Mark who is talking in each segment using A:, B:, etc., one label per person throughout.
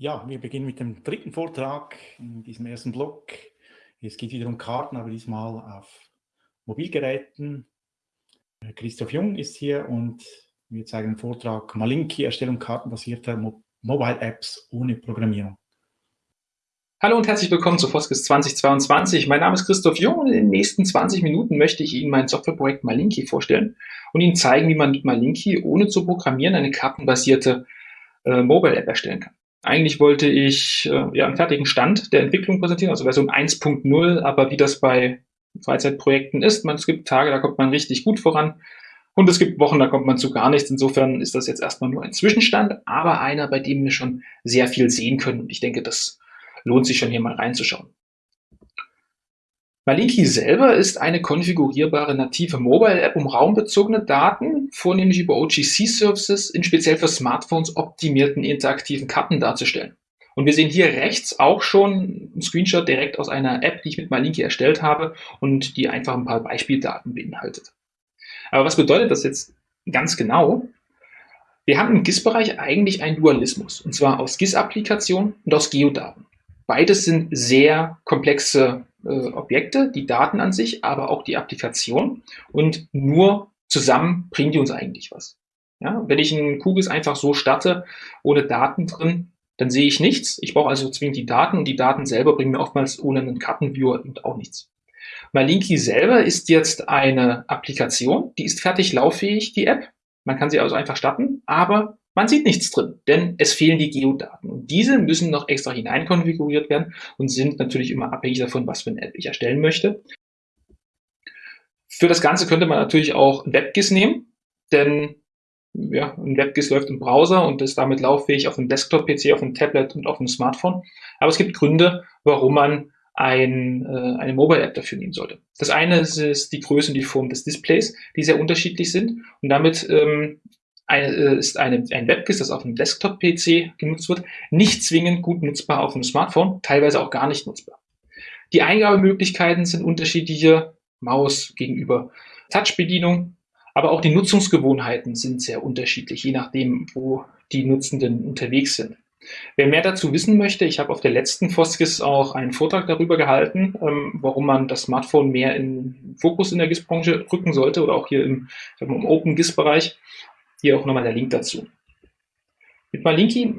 A: Ja, wir beginnen mit dem dritten Vortrag in diesem ersten Block. Es geht wieder um Karten, aber diesmal auf Mobilgeräten. Christoph Jung ist hier und wir zeigen den Vortrag Malinki, Erstellung kartenbasierter Mo Mobile Apps ohne Programmierung.
B: Hallo und herzlich willkommen zu Foskis 2022. Mein Name ist Christoph Jung und in den nächsten 20 Minuten möchte ich Ihnen mein Softwareprojekt Malinki vorstellen und Ihnen zeigen, wie man mit Malinki ohne zu programmieren eine kartenbasierte äh, Mobile App erstellen kann. Eigentlich wollte ich äh, ja einen fertigen Stand der Entwicklung präsentieren, also Version 1.0, aber wie das bei Freizeitprojekten ist, man, es gibt Tage, da kommt man richtig gut voran und es gibt Wochen, da kommt man zu gar nichts. Insofern ist das jetzt erstmal nur ein Zwischenstand, aber einer, bei dem wir schon sehr viel sehen können und ich denke, das lohnt sich schon hier mal reinzuschauen. Malinki selber ist eine konfigurierbare native Mobile-App, um raumbezogene Daten, vornehmlich über OGC-Services, in speziell für Smartphones optimierten interaktiven Karten darzustellen. Und wir sehen hier rechts auch schon einen Screenshot direkt aus einer App, die ich mit Malinki erstellt habe und die einfach ein paar Beispieldaten beinhaltet. Aber was bedeutet das jetzt ganz genau? Wir haben im GIS-Bereich eigentlich einen Dualismus, und zwar aus GIS-Applikationen und aus Geodaten. Beides sind sehr komplexe äh, Objekte, die Daten an sich, aber auch die Applikation. Und nur zusammen bringen die uns eigentlich was. Ja, wenn ich einen Kugels einfach so starte, ohne Daten drin, dann sehe ich nichts. Ich brauche also zwingend die Daten und die Daten selber bringen mir oftmals ohne einen Kartenviewer auch nichts. Malinki selber ist jetzt eine Applikation, die ist fertig lauffähig, die App. Man kann sie also einfach starten, aber man sieht nichts drin, denn es fehlen die Geodaten. Und diese müssen noch extra hineinkonfiguriert werden und sind natürlich immer abhängig davon, was für eine App ich erstellen möchte. Für das Ganze könnte man natürlich auch WebGIS nehmen, denn ja, ein WebGIS läuft im Browser und ist damit lauffähig auf einem Desktop-PC, auf einem Tablet und auf einem Smartphone. Aber es gibt Gründe, warum man ein, äh, eine Mobile-App dafür nehmen sollte. Das eine ist, ist, die Größe und die Form des Displays, die sehr unterschiedlich sind und damit ähm, eine, äh, ist eine, ein WebGIS, das auf einem Desktop-PC genutzt wird, nicht zwingend gut nutzbar auf einem Smartphone, teilweise auch gar nicht nutzbar. Die Eingabemöglichkeiten sind unterschiedliche, Maus gegenüber Touch-Bedienung, aber auch die Nutzungsgewohnheiten sind sehr unterschiedlich, je nachdem, wo die Nutzenden unterwegs sind. Wer mehr dazu wissen möchte, ich habe auf der letzten Foskis auch einen Vortrag darüber gehalten, ähm, warum man das Smartphone mehr in Fokus in der GIS-Branche rücken sollte oder auch hier im, im Open GIS-Bereich. Hier auch nochmal der Link dazu. Mit Malinki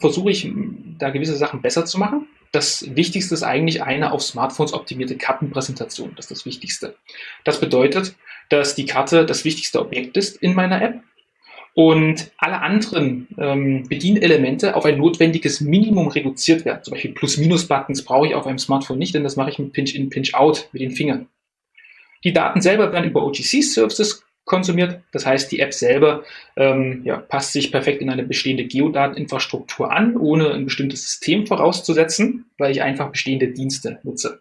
B: versuche ich, da gewisse Sachen besser zu machen. Das Wichtigste ist eigentlich eine auf Smartphones optimierte Kartenpräsentation. Das ist das Wichtigste. Das bedeutet, dass die Karte das wichtigste Objekt ist in meiner App und alle anderen ähm, Bedienelemente auf ein notwendiges Minimum reduziert werden. Zum Beispiel Plus-Minus-Buttons brauche ich auf einem Smartphone nicht, denn das mache ich mit Pinch-In, Pinch-Out mit den Fingern. Die Daten selber werden über OGC-Services konsumiert. Das heißt, die App selber ähm, ja, passt sich perfekt in eine bestehende Geodateninfrastruktur an, ohne ein bestimmtes System vorauszusetzen, weil ich einfach bestehende Dienste nutze.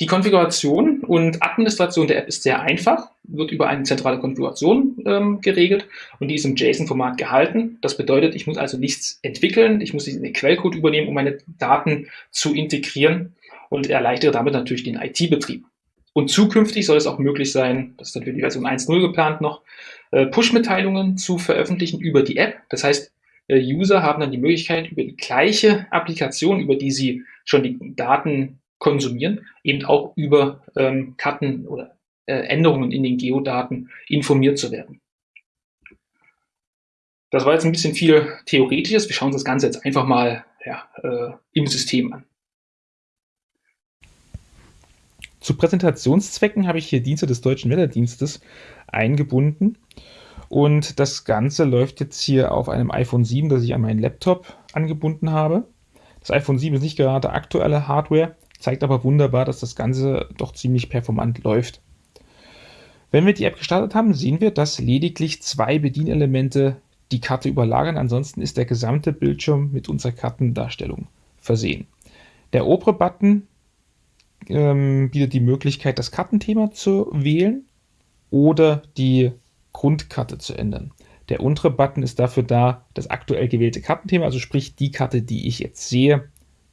B: Die Konfiguration und Administration der App ist sehr einfach, wird über eine zentrale Konfiguration ähm, geregelt und die ist im JSON-Format gehalten. Das bedeutet, ich muss also nichts entwickeln, ich muss den Quellcode übernehmen, um meine Daten zu integrieren und erleichtere damit natürlich den IT-Betrieb. Und zukünftig soll es auch möglich sein, das ist dann für die Version 1.0 geplant noch, äh, Push-Mitteilungen zu veröffentlichen über die App. Das heißt, äh, User haben dann die Möglichkeit, über die gleiche Applikation, über die sie schon die Daten konsumieren, eben auch über ähm, Karten oder äh, Änderungen in den Geodaten informiert zu werden. Das war jetzt ein bisschen viel Theoretisches. Wir schauen uns das Ganze jetzt einfach mal ja, äh, im System an.
C: Zu Präsentationszwecken habe ich hier Dienste des Deutschen Wetterdienstes eingebunden. Und das Ganze läuft jetzt hier auf einem iPhone 7, das ich an meinen Laptop angebunden habe. Das iPhone 7 ist nicht gerade aktuelle Hardware, zeigt aber wunderbar, dass das Ganze doch ziemlich performant läuft. Wenn wir die App gestartet haben, sehen wir, dass lediglich zwei Bedienelemente die Karte überlagern. Ansonsten ist der gesamte Bildschirm mit unserer Kartendarstellung versehen. Der obere Button ähm, bietet die Möglichkeit, das Kartenthema zu wählen oder die Grundkarte zu ändern. Der untere Button ist dafür da, das aktuell gewählte Kartenthema, also sprich die Karte, die ich jetzt sehe,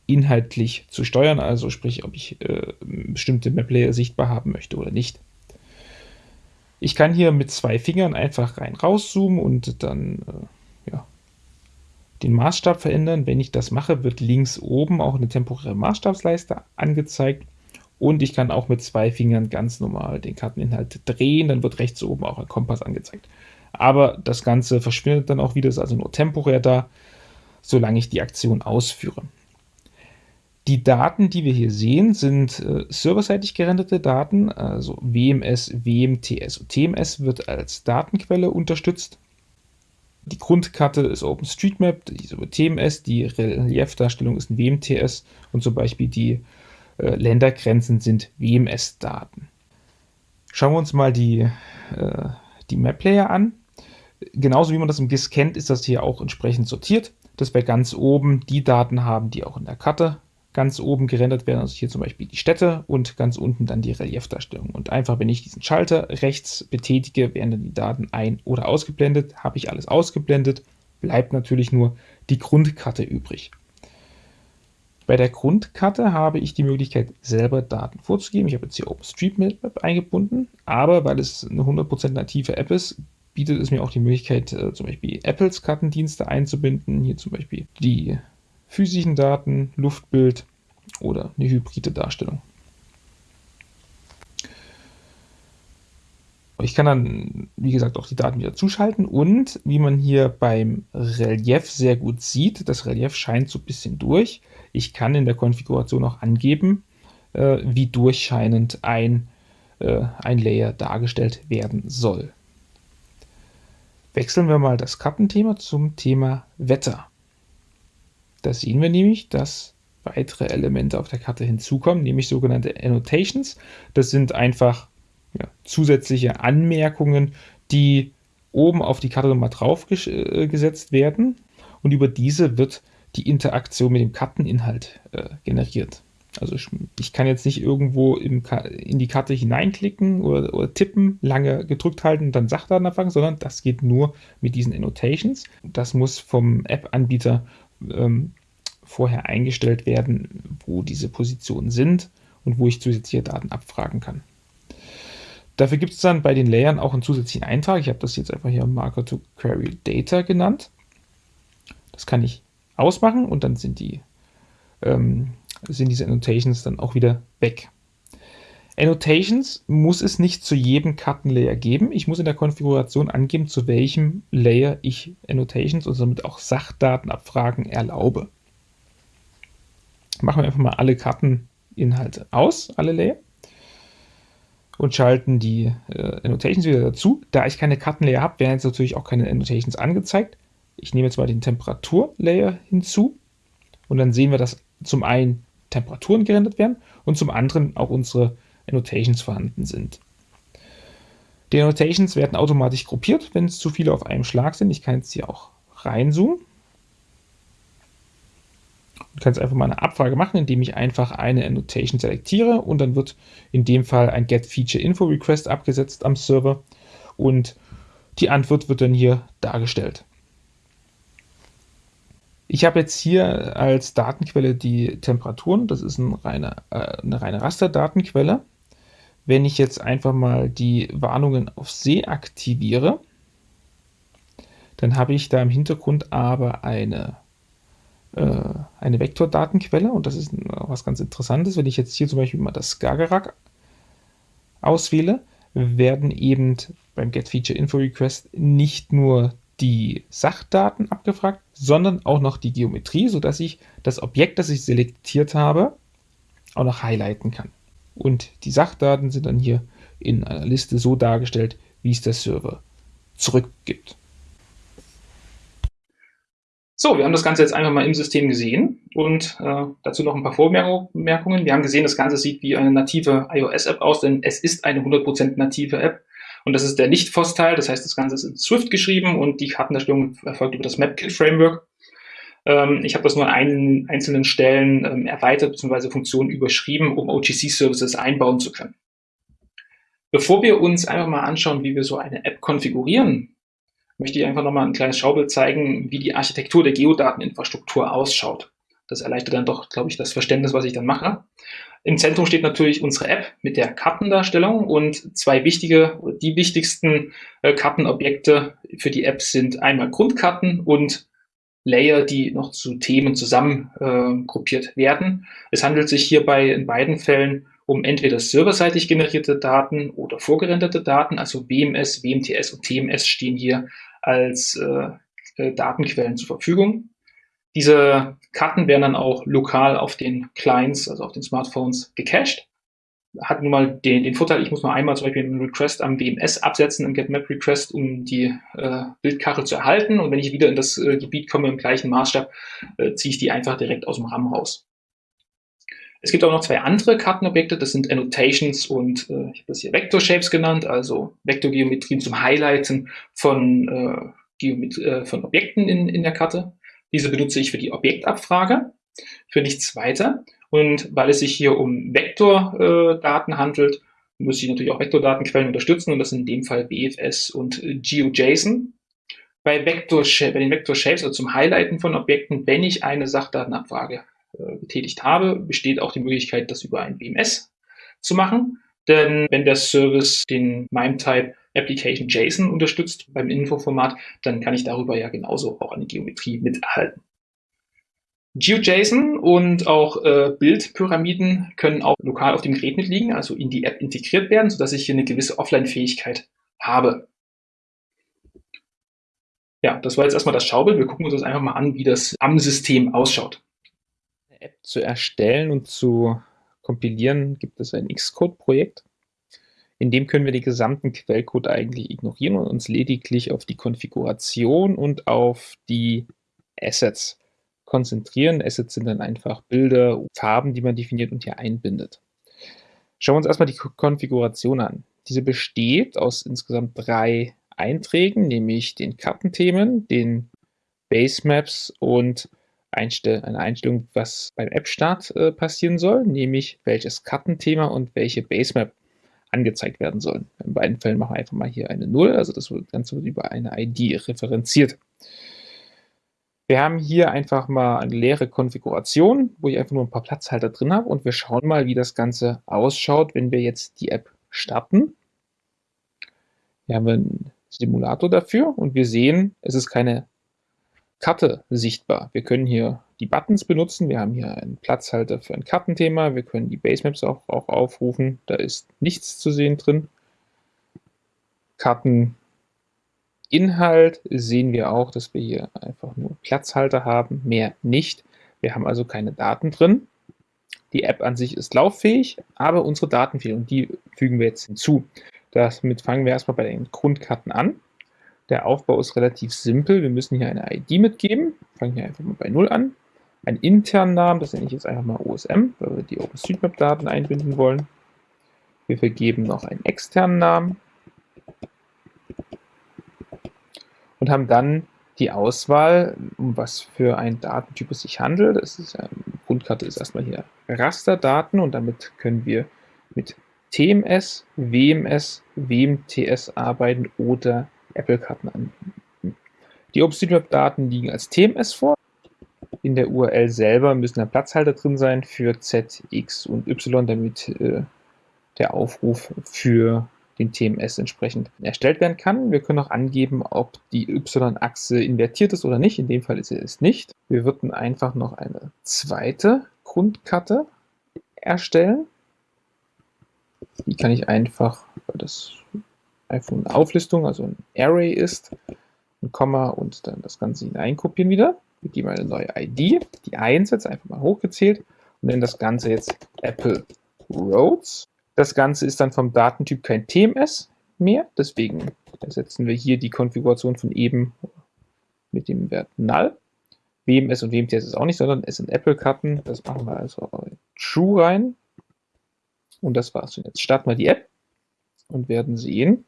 C: inhaltlich zu steuern, also sprich, ob ich äh, bestimmte Map-Layer sichtbar haben möchte oder nicht. Ich kann hier mit zwei Fingern einfach rein rauszoomen und dann äh, ja,
B: den Maßstab verändern. Wenn ich das mache, wird links oben auch eine temporäre Maßstabsleiste angezeigt. Und ich kann auch mit zwei Fingern ganz normal den Karteninhalt drehen. Dann wird rechts oben auch ein Kompass angezeigt. Aber das Ganze verschwindet dann auch wieder, ist also nur temporär da, solange ich die Aktion ausführe. Die Daten, die wir hier sehen, sind äh, serverseitig gerenderte Daten, also WMS, WMTS und TMS wird als Datenquelle unterstützt. Die Grundkarte ist OpenStreetMap, die ist über TMS, die Reliefdarstellung ist ein WMTS und zum Beispiel die Ländergrenzen sind WMS-Daten. Schauen wir uns mal die, äh, die Map-Layer an. Genauso wie man das im GIS kennt, ist das hier auch entsprechend sortiert, dass wir ganz oben die Daten haben, die auch in der Karte ganz oben gerendert werden, also hier zum Beispiel die Städte und ganz unten dann die Reliefdarstellung. Und einfach, wenn ich diesen Schalter rechts betätige, werden dann die Daten ein- oder ausgeblendet. Habe ich alles ausgeblendet, bleibt natürlich nur die Grundkarte übrig. Bei der Grundkarte habe ich die Möglichkeit, selber Daten vorzugeben. Ich habe jetzt hier OpenStreetMap eingebunden, aber weil es eine 100% native App ist, bietet es mir auch die Möglichkeit, äh, zum Beispiel Apples Kartendienste einzubinden. Hier zum Beispiel die physischen Daten, Luftbild oder eine hybride Darstellung. Ich kann dann, wie gesagt, auch die Daten wieder zuschalten und wie man hier beim Relief sehr gut sieht, das Relief scheint so ein bisschen durch. Ich kann in der Konfiguration auch angeben, äh, wie durchscheinend ein, äh, ein Layer dargestellt werden soll. Wechseln wir mal das Kartenthema zum Thema Wetter. Da sehen wir nämlich, dass weitere Elemente auf der Karte hinzukommen, nämlich sogenannte Annotations. Das sind einfach ja, zusätzliche Anmerkungen, die oben auf die Karte nochmal draufgesetzt werden und über diese wird die Interaktion mit dem Karteninhalt äh, generiert. Also ich, kann jetzt nicht irgendwo in die Karte hineinklicken oder, oder, tippen, lange gedrückt halten und dann Sachdaten abfangen, sondern das geht nur mit diesen Annotations. Das muss vom App-Anbieter ähm, vorher eingestellt werden, wo diese Positionen sind und wo ich zusätzliche Daten abfragen kann. Dafür gibt es dann bei den Layern auch einen zusätzlichen Eintrag. Ich habe das jetzt einfach hier Marker to Query Data genannt. Das kann ich ausmachen und dann sind, die, ähm, sind diese Annotations dann auch wieder weg. Annotations muss es nicht zu jedem Kartenlayer geben. Ich muss in der Konfiguration angeben, zu welchem Layer ich Annotations und somit auch Sachdatenabfragen erlaube. Machen wir einfach mal alle Karteninhalte aus, alle Layer und schalten die äh, Annotations wieder dazu. Da ich keine Kartenlayer habe, werden jetzt natürlich auch keine Annotations angezeigt. Ich nehme jetzt mal den Temperaturlayer hinzu und dann sehen wir, dass zum einen Temperaturen gerendert werden und zum anderen auch unsere Annotations vorhanden sind. Die Annotations werden automatisch gruppiert, wenn es zu viele auf einem Schlag sind. Ich kann jetzt hier auch reinzoomen. Ich kann jetzt einfach mal eine Abfrage machen, indem ich einfach eine Annotation selektiere und dann wird in dem Fall ein Get Feature Info Request abgesetzt am Server und die Antwort wird dann hier dargestellt. Ich habe jetzt hier als Datenquelle die Temperaturen, das ist ein reine, äh, eine reine Rasterdatenquelle. Wenn ich jetzt einfach mal die Warnungen auf See aktiviere, dann habe ich da im Hintergrund aber eine, äh, eine Vektordatenquelle und das ist was ganz Interessantes. Wenn ich jetzt hier zum Beispiel mal das Skagerrak auswähle, werden eben beim Get Feature Info Request nicht nur die Sachdaten abgefragt, sondern auch noch die Geometrie, sodass ich das Objekt, das ich selektiert habe, auch noch highlighten kann. Und die Sachdaten sind dann hier in einer Liste so dargestellt, wie es der Server zurückgibt.
D: So, wir haben das Ganze jetzt einfach mal im System gesehen und äh, dazu noch ein paar Vormerkungen. Wir haben gesehen, das Ganze sieht wie eine native iOS-App aus, denn es ist eine 100% native App. Und das ist der Nicht-FOSS-Teil, das heißt, das Ganze ist in Swift geschrieben und die Kartenerstellung erfolgt über das MapKit-Framework. Ähm, ich habe das nur an einen, einzelnen Stellen ähm, erweitert bzw. Funktionen überschrieben, um OGC-Services einbauen zu können. Bevor wir uns einfach mal anschauen, wie wir so eine App konfigurieren, möchte ich einfach nochmal ein kleines Schaubild zeigen, wie die Architektur der Geodateninfrastruktur ausschaut. Das erleichtert dann doch, glaube ich, das Verständnis, was ich dann mache. Im Zentrum steht natürlich unsere App mit der Kartendarstellung und zwei wichtige, die wichtigsten äh, Kartenobjekte für die App sind einmal Grundkarten und Layer, die noch zu Themen zusammen äh, gruppiert werden. Es handelt sich hierbei in beiden Fällen um entweder serverseitig generierte Daten oder vorgerenderte Daten, also WMS, WMTS und TMS stehen hier als äh, äh, Datenquellen zur Verfügung. Diese Karten werden dann auch lokal auf den Clients, also auf den Smartphones, gecached. Hat nun mal den, den Vorteil, ich muss nur einmal zum Beispiel einen Request am WMS absetzen, im GetMap-Request, um die äh, Bildkachel zu erhalten. Und wenn ich wieder in das äh, Gebiet komme im gleichen Maßstab, äh, ziehe ich die einfach direkt aus dem RAM raus. Es gibt auch noch zwei andere Kartenobjekte, das sind Annotations und äh, ich habe das hier Vector Shapes genannt, also Vektorgeometrien zum Highlighten von, äh, äh, von Objekten in, in der Karte. Diese benutze ich für die Objektabfrage, für nichts weiter. Und weil es sich hier um Vektordaten handelt, muss ich natürlich auch Vektordatenquellen unterstützen und das sind in dem Fall BFS und GeoJSON. Bei, Vector, bei den Vector Shapes, also zum Highlighten von Objekten, wenn ich eine Sachdatenabfrage äh, getätigt habe, besteht auch die Möglichkeit, das über ein BMS zu machen. Denn wenn der Service den MIME-Type Application JSON unterstützt beim Infoformat, dann kann ich darüber ja genauso auch eine Geometrie mit erhalten. GeoJSON und auch äh, Bildpyramiden können auch lokal auf dem Gerät mitliegen, also in die App integriert werden, sodass ich hier eine gewisse Offline-Fähigkeit habe. Ja, das war jetzt erstmal das Schaubild. Wir gucken uns das einfach mal an, wie das am System ausschaut.
B: Eine App zu erstellen und zu kompilieren, gibt es ein Xcode-Projekt. In dem können wir den gesamten Quellcode eigentlich ignorieren und uns lediglich auf die Konfiguration und auf die Assets konzentrieren. Assets sind dann einfach Bilder, Farben, die man definiert und hier einbindet. Schauen wir uns erstmal die Konfiguration an. Diese besteht aus insgesamt drei Einträgen, nämlich den Kartenthemen, den Basemaps und Einstell eine Einstellung, was beim App-Start äh, passieren soll, nämlich welches Kartenthema und welche Basemap angezeigt werden sollen. In beiden Fällen machen wir einfach mal hier eine 0, also das Ganze wird über eine ID referenziert. Wir haben hier einfach mal eine leere Konfiguration, wo ich einfach nur ein paar Platzhalter drin habe und wir schauen mal, wie das Ganze ausschaut, wenn wir jetzt die App starten. Hier haben wir einen Simulator dafür und wir sehen, es ist keine Karte sichtbar. Wir können hier die Buttons benutzen. Wir haben hier einen Platzhalter für ein Kartenthema. Wir können die Basemaps auch, auch aufrufen. Da ist nichts zu sehen drin. Karteninhalt sehen wir auch, dass wir hier einfach nur Platzhalter haben, mehr nicht. Wir haben also keine Daten drin. Die App an sich ist lauffähig, aber unsere Daten fehlen und die fügen wir jetzt hinzu. Damit fangen wir erstmal bei den Grundkarten an. Der Aufbau ist relativ simpel. Wir müssen hier eine ID mitgeben. Fangen hier einfach mal bei 0 an. Einen internen Namen, das nenne ich jetzt einfach mal OSM, weil wir die OpenStreetMap-Daten einbinden wollen. Wir vergeben noch einen externen Namen und haben dann die Auswahl, um was für ein Datentyp es sich handelt. Das ist, ähm, Grundkarte ist erstmal hier Rasterdaten und damit können wir mit TMS, WMS, WMTS arbeiten oder Apple-Karten anbieten. Die OpenStreetMap-Daten liegen als TMS vor. In der URL selber müssen da Platzhalter drin sein für Z, X und Y, damit äh, der Aufruf für den TMS entsprechend erstellt werden kann. Wir können auch angeben, ob die Y-Achse invertiert ist oder nicht. In dem Fall ist sie es nicht. Wir würden einfach noch eine zweite Grundkarte erstellen. Die kann ich einfach, das einfach eine Auflistung, also ein Array ist, ein Komma und dann das Ganze hineinkopieren wieder. Wir geben eine neue ID, die 1 jetzt einfach mal hochgezählt und nennen das Ganze jetzt Apple Roads. Das Ganze ist dann vom Datentyp kein TMS mehr, deswegen ersetzen wir hier die Konfiguration von eben mit dem Wert null. WMS und WMTS ist auch nicht, sondern es sind Apple-Karten. Das machen wir also True rein. Und das war's. Und jetzt starten wir die App und werden sehen,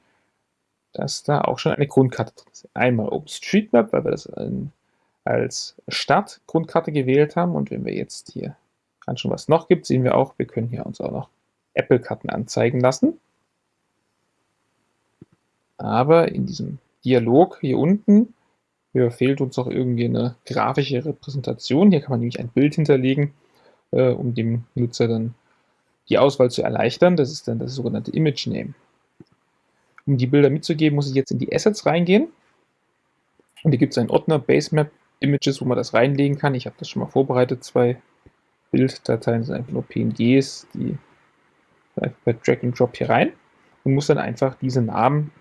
B: dass da auch schon eine Grundkarte drin ist. Einmal OpenStreetMap, weil wir das als Startgrundkarte gewählt haben. Und wenn wir jetzt hier anschauen, was es noch gibt, sehen wir auch, wir können hier uns auch noch Apple-Karten anzeigen lassen. Aber in diesem Dialog hier unten hier fehlt uns auch irgendwie eine grafische Repräsentation. Hier kann man nämlich ein Bild hinterlegen, äh, um dem Nutzer dann die Auswahl zu erleichtern. Das ist dann das sogenannte Image Name. Um die Bilder mitzugeben, muss ich jetzt in die Assets reingehen. Und hier gibt es einen Ordner Basemap Images, wo man das reinlegen kann. Ich habe das schon mal vorbereitet. Zwei Bilddateien sind einfach nur PNGs, die einfach per Drag and Drop hier rein und muss dann einfach diese Namen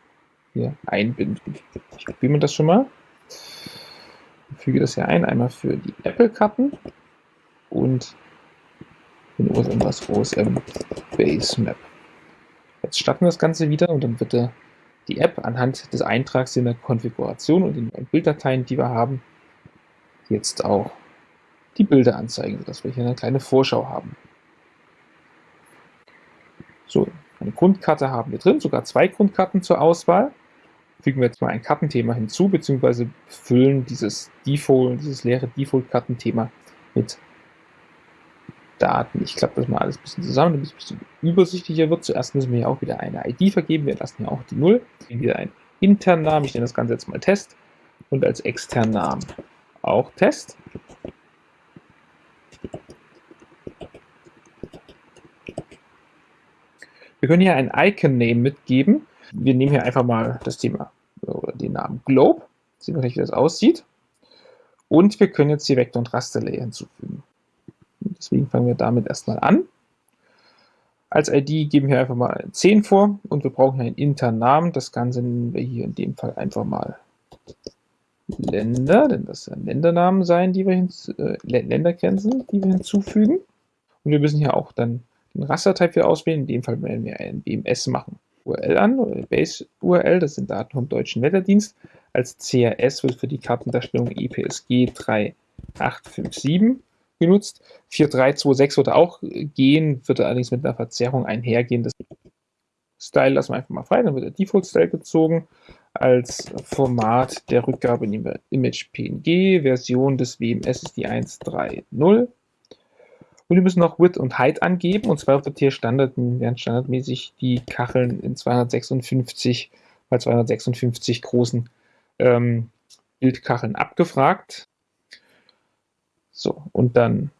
B: hier einbinden. Ich kopiere mir das schon mal. Ich füge das hier ein, einmal für die Apple-Karten und den OSM was OSM Base Map. Jetzt starten wir das Ganze wieder und dann wird die App anhand des Eintrags in der Konfiguration und den Bilddateien, die wir haben, jetzt auch die Bilder anzeigen, sodass wir hier eine kleine Vorschau haben. So, eine Grundkarte haben wir drin, sogar zwei Grundkarten zur Auswahl. Fügen wir jetzt mal ein Kartenthema hinzu, beziehungsweise füllen dieses Default, dieses leere Default-Kartenthema mit Daten. Ich klappe das mal alles ein bisschen zusammen, damit es ein bisschen übersichtlicher wird. Zuerst müssen wir hier auch wieder eine ID vergeben. Wir lassen hier auch die 0. Wieder einen internen Namen. Ich nenne das Ganze jetzt mal Test. Und als externen Namen auch Test. Wir können hier ein Icon-Name mitgeben. Wir nehmen hier einfach mal das Thema oder den Namen Globe. Sehen wir gleich, wie das aussieht. Und wir können jetzt hier Vektor- und Rasterlayer hinzufügen. Deswegen fangen wir damit erstmal an. Als ID geben wir einfach mal 10 vor und wir brauchen einen internen Namen. Das Ganze nennen wir hier in dem Fall einfach mal Länder, denn das sollen Ländernamen sein, die wir äh, Ländergrenzen, die wir hinzufügen. Und wir müssen hier auch dann den Rastertype wieder auswählen. In dem Fall werden wir ein BMS machen. URL an, oder Base URL, das sind Daten vom Deutschen Wetterdienst. Als CRS wird für die Kartendarstellung EPSG 3857 genutzt. 4326 würde auch gehen, würde allerdings mit einer Verzerrung einhergehen. Das Style lassen wir einfach mal frei, dann wird der Default Style gezogen. Als Format der Rückgabe nehmen wir Image PNG, Version des WMS ist die 130. Und wir müssen noch Width und Height angeben. Und zwar wird hier Standard, werden standardmäßig die Kacheln in 256 bei 256 großen ähm, Bildkacheln abgefragt. So, und dann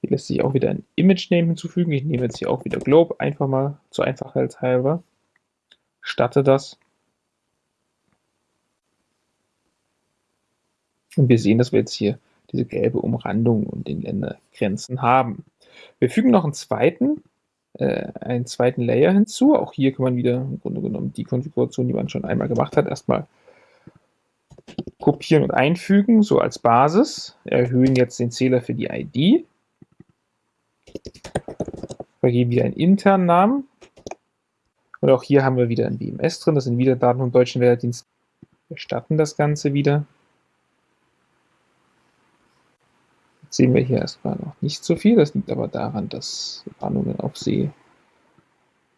B: hier lässt sich auch wieder ein Image-Name hinzufügen. Ich nehme jetzt hier auch wieder Globe, einfach mal zur Einfachheit halber. Starte das. Und wir sehen, dass wir jetzt hier diese gelbe Umrandung und den Ländergrenzen haben. Wir fügen noch einen zweiten, äh, einen zweiten Layer hinzu. Auch hier kann man wieder im Grunde genommen die Konfiguration, die man schon einmal gemacht hat, erstmal kopieren und einfügen, so als Basis. Erhöhen jetzt den Zähler für die ID. Vergeben wieder einen internen Namen. Und auch hier haben wir wieder ein BMS drin. Das sind wieder Daten vom Deutschen Wetterdienst. Wir starten das Ganze wieder. sehen wir hier erstmal noch nicht so viel. Das liegt aber daran, dass Warnungen auf See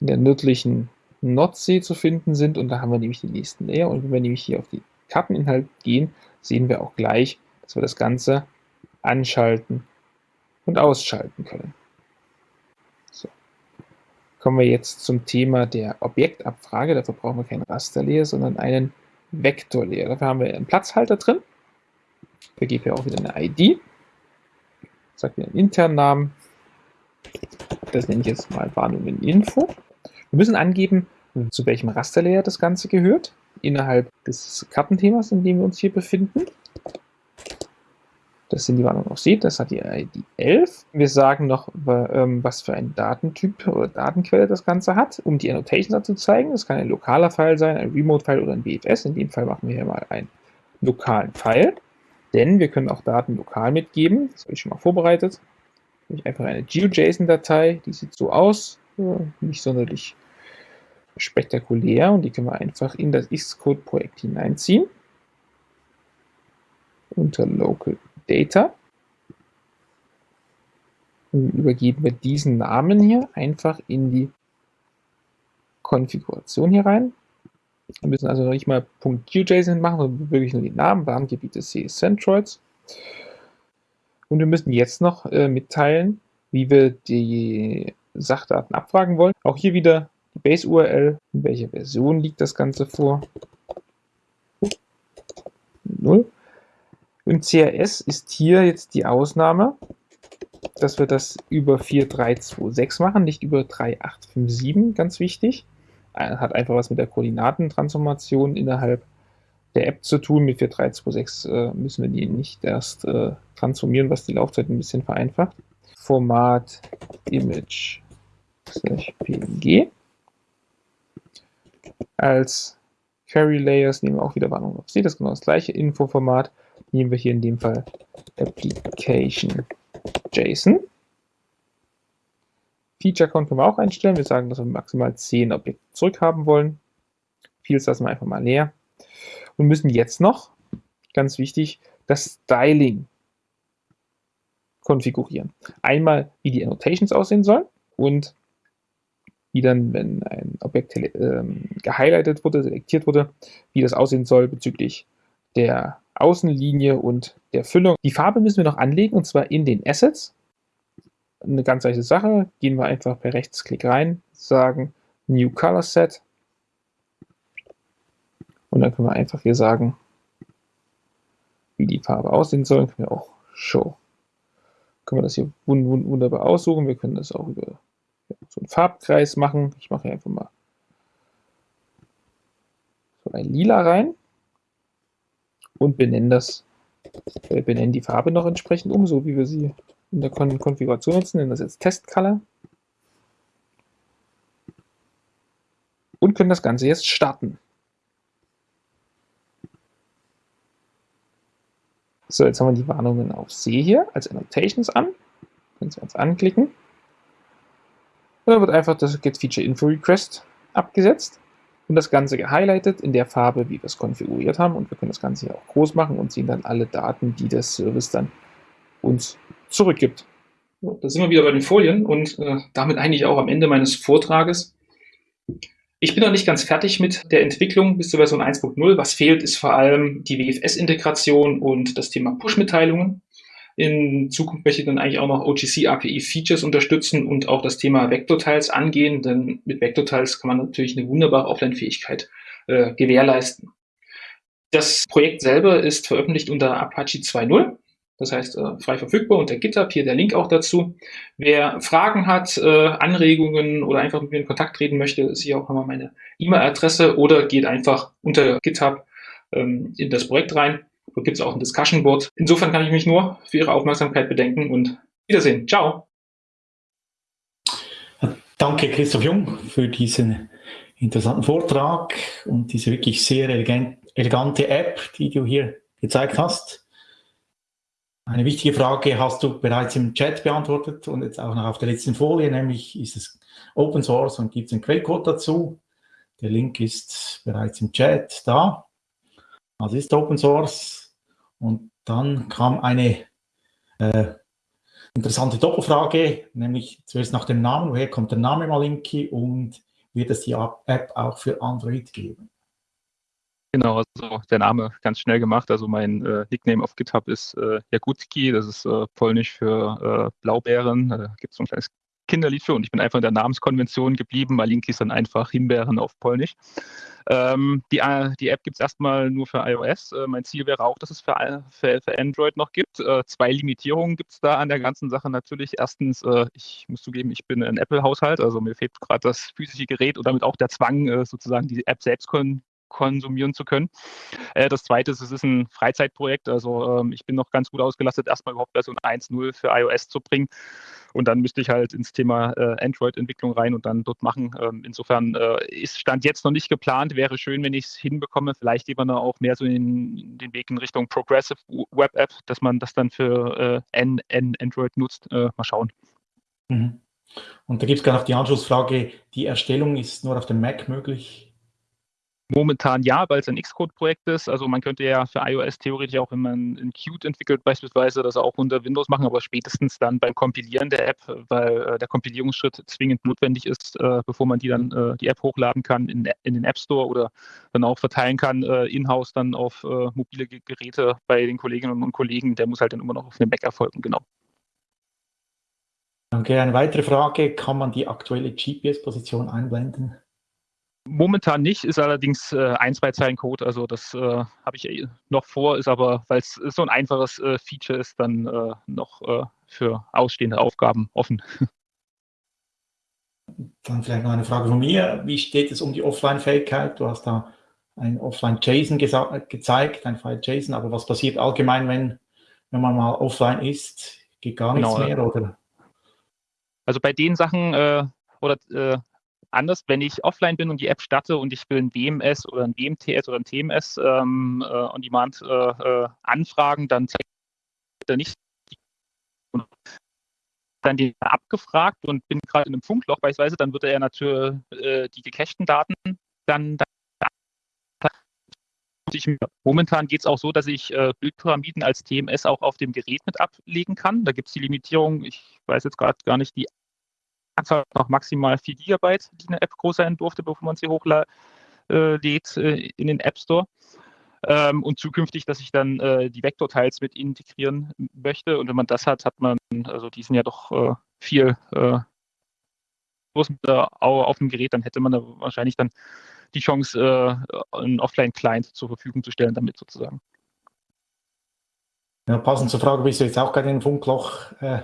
B: in der nördlichen Nordsee zu finden sind. Und da haben wir nämlich den nächsten Layer. Und wenn wir nämlich hier auf die Karteninhalt gehen, sehen wir auch gleich, dass wir das Ganze anschalten und ausschalten können. So. Kommen wir jetzt zum Thema der Objektabfrage. Dafür brauchen wir keinen Rasterlayer, sondern einen Vektorlayer. Dafür haben wir einen Platzhalter drin. Vergebe hier auch wieder eine ID sagt mir einen internen Namen. Das nenne ich jetzt mal Warnungen Info. Wir müssen angeben, zu welchem Rasterlayer das Ganze gehört, innerhalb des Kartenthemas, in dem wir uns hier befinden. Das sind die Warnungen auf See, das hat die ID 11. Wir sagen noch, ähm, was für ein Datentyp oder Datenquelle das Ganze hat, um die Annotations zu zeigen. Das kann ein lokaler File sein, ein Remote-File oder ein BFS. In dem Fall machen wir hier mal einen lokalen File. Denn wir können auch Daten lokal mitgeben. Das habe ich schon mal vorbereitet. Ich einfach eine GeoJSON-Datei, die sieht so aus, nicht sonderlich spektakulär und die können wir einfach in das Xcode-Projekt hineinziehen. Unter Local Data. Und übergeben wir diesen Namen hier einfach in die Konfiguration hier rein. Wir müssen also nicht mal .geojson machen, sondern wirklich nur die Namen, Warngebiete C Centroids. Und wir müssen jetzt noch äh, mitteilen, wie wir die Sachdaten abfragen wollen. Auch hier wieder die Base-URL, in welcher Version liegt das Ganze vor. 0. Im CRS ist hier jetzt die Ausnahme, dass wir das über 4326 machen, nicht über 3857, ganz wichtig hat einfach was mit der Koordinatentransformation innerhalb der App zu tun. Mit 4.3.2.6 äh, müssen wir die nicht erst äh, transformieren, was die Laufzeit ein bisschen vereinfacht. Format Image PNG. Als Query Layers nehmen wir auch wieder Warnung auf Sie, das genau das gleiche Infoformat. Nehmen wir hier in dem Fall Application JSON. Feature Count können wir auch einstellen. Wir sagen, dass wir maximal 10 Objekte zurückhaben wollen. Fields lassen wir einfach mal leer. Und müssen jetzt noch, ganz wichtig, das Styling konfigurieren. Einmal, wie die Annotations aussehen sollen und wie dann, wenn ein Objekt ähm, gehighlightet wurde, selektiert wurde, wie das aussehen soll bezüglich der Außenlinie und der Füllung. Die Farbe müssen wir noch anlegen und zwar in den Assets. Eine ganz leichte Sache. Gehen wir einfach per Rechtsklick rein, sagen New Color Set und dann können wir einfach hier sagen, wie die Farbe aussehen soll. Können wir auch Show. Können wir das hier wunderbar aussuchen. Wir können das auch über so einen Farbkreis machen. Ich mache hier einfach mal so ein Lila rein und benennen das, äh, benennen die Farbe noch entsprechend um, so wie wir sie in der Kon Konfiguration nutzen. Nennen das jetzt Test Color. Und können das Ganze jetzt starten. So, jetzt haben wir die Warnungen auf See hier als Annotations an. Können Sie uns anklicken. Und dann wird einfach das Get Feature Info Request abgesetzt und das Ganze gehighlightet in der Farbe, wie wir es konfiguriert haben. Und wir können das Ganze hier auch groß machen und sehen dann alle Daten, die der Service dann uns zurückgibt.
D: Da sind wir wieder bei den Folien und äh, damit eigentlich auch am Ende meines Vortrages. Ich bin noch nicht ganz fertig mit der Entwicklung bis zur Version 1.0. Was fehlt, ist vor allem die WFS-Integration und das Thema Push-Mitteilungen. In Zukunft möchte ich dann eigentlich auch noch OGC API Features unterstützen und auch das Thema Vector-Tiles angehen, denn mit Vector-Tiles kann man natürlich eine wunderbare Offline-Fähigkeit äh, gewährleisten. Das Projekt selber ist veröffentlicht unter Apache 2.0 das heißt äh, frei verfügbar unter GitHub, hier der Link auch dazu. Wer Fragen hat, äh, Anregungen oder einfach mit mir in Kontakt treten möchte, ist hier auch nochmal meine E-Mail-Adresse oder geht einfach unter GitHub ähm, in das Projekt rein. Gibt es auch ein Discussion Board. Insofern kann ich mich nur für Ihre Aufmerksamkeit bedenken und Wiedersehen. Ciao.
A: Danke, Christoph Jung, für diesen interessanten Vortrag und diese wirklich sehr elegante App, die du hier gezeigt hast. Eine wichtige Frage hast du bereits im Chat beantwortet und jetzt auch noch auf der letzten Folie, nämlich ist es Open Source und gibt es einen Quellcode dazu. Der Link ist bereits im Chat da. Also ist Open Source. Und dann kam eine äh, interessante Doppelfrage, nämlich zuerst nach dem Namen. Woher kommt der Name Malinki und wird es die App auch für Android geben?
B: Genau, also der Name ganz schnell gemacht. Also mein äh, Nickname auf GitHub ist äh, Jagutki, das ist äh, polnisch für äh, Blaubeeren. Da gibt es so ein kleines Kinderlied für und ich bin einfach in der Namenskonvention geblieben. Malinki ist dann einfach Himbeeren auf Polnisch. Ähm, die, äh, die App gibt es erstmal nur für iOS. Äh, mein Ziel wäre auch, dass es für, für, für Android noch gibt. Äh, zwei Limitierungen gibt es da an der ganzen Sache natürlich. Erstens, äh, ich muss zugeben, ich bin ein Apple-Haushalt, also mir fehlt gerade das physische Gerät und damit auch der Zwang, äh, sozusagen die App selbst kon konsumieren zu können. Äh, das zweite ist, es ist ein Freizeitprojekt. Also ähm, ich bin noch ganz gut ausgelastet, erstmal überhaupt Version 1.0 für iOS zu bringen. Und dann müsste ich halt ins Thema äh, Android-Entwicklung rein und dann dort machen. Ähm, insofern äh, ist Stand jetzt noch nicht geplant. Wäre schön, wenn ich es hinbekomme. Vielleicht eben auch mehr so in, den Weg in Richtung Progressive Web App, dass man das dann für äh, N, N Android nutzt. Äh, mal schauen.
A: Mhm. Und da gibt es gar noch die Anschlussfrage, die Erstellung ist nur auf dem Mac möglich.
B: Momentan ja, weil es ein Xcode-Projekt ist. Also man könnte ja für iOS theoretisch auch, wenn man ein Qt entwickelt beispielsweise, das auch unter Windows machen, aber spätestens dann beim Kompilieren der App, weil äh, der Kompilierungsschritt zwingend notwendig ist, äh, bevor man die dann äh, die App hochladen kann in, in, den App Store oder dann auch verteilen kann äh, in-house dann auf äh, mobile Geräte bei den Kolleginnen und Kollegen. Der muss halt dann immer noch auf einem Mac erfolgen, genau.
A: Danke. Eine weitere Frage, kann man die aktuelle GPS-Position einblenden?
B: Momentan nicht, ist allerdings äh, ein, zwei Zeilen Code. Also das äh, habe ich äh, noch vor, ist aber, weil es so ein einfaches äh, Feature ist, dann äh, noch äh, für ausstehende Aufgaben offen.
A: Dann vielleicht noch eine Frage von mir. Wie steht es um die Offline-Fähigkeit? Du hast da ein Offline-JSON gezeigt, ein File-JSON, aber was passiert allgemein, wenn, wenn man mal offline ist? Geht gar nichts genau, mehr, oder?
B: Also bei den Sachen, oder äh, anders, wenn ich offline bin und die App starte und ich will ein WMS oder ein WMTS oder ein TMS ähm, äh, on Demand äh, äh, anfragen, dann er nicht dann die abgefragt und bin gerade in einem Funkloch beispielsweise, dann würde er natürlich äh, die gecachten Daten dann, dann ich, momentan geht es auch so, dass ich äh, Bildpyramiden als TMS auch auf dem Gerät mit ablegen kann. Da gibt es die Limitierung, ich weiß jetzt gerade gar nicht, die Anzahl noch maximal 4 GB, die eine App groß sein durfte, bevor man sie hochlädt äh, äh, in den App Store. Ähm, und zukünftig, dass ich dann äh, die Vektorteils mit integrieren möchte. Und wenn man das hat, hat man, also die sind ja doch äh, viel äh, auf dem Gerät, dann hätte man da wahrscheinlich dann die Chance, äh, einen Offline-Client zur Verfügung zu stellen, damit sozusagen.
A: Ja, passend zur Frage bist du jetzt auch gerade in ein Funkloch äh,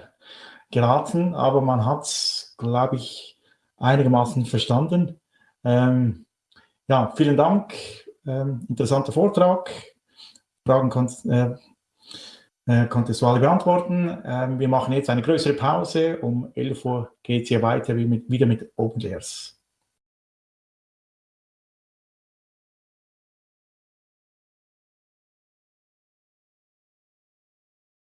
A: geraten, aber man hat es, glaube ich, einigermaßen verstanden. Ähm, ja, vielen Dank. Ähm, interessanter Vortrag. Fragen konntest, äh, äh, konntest du alle beantworten. Ähm, wir machen jetzt eine größere Pause. Um 11 Uhr geht es hier weiter wieder mit OpenLayers.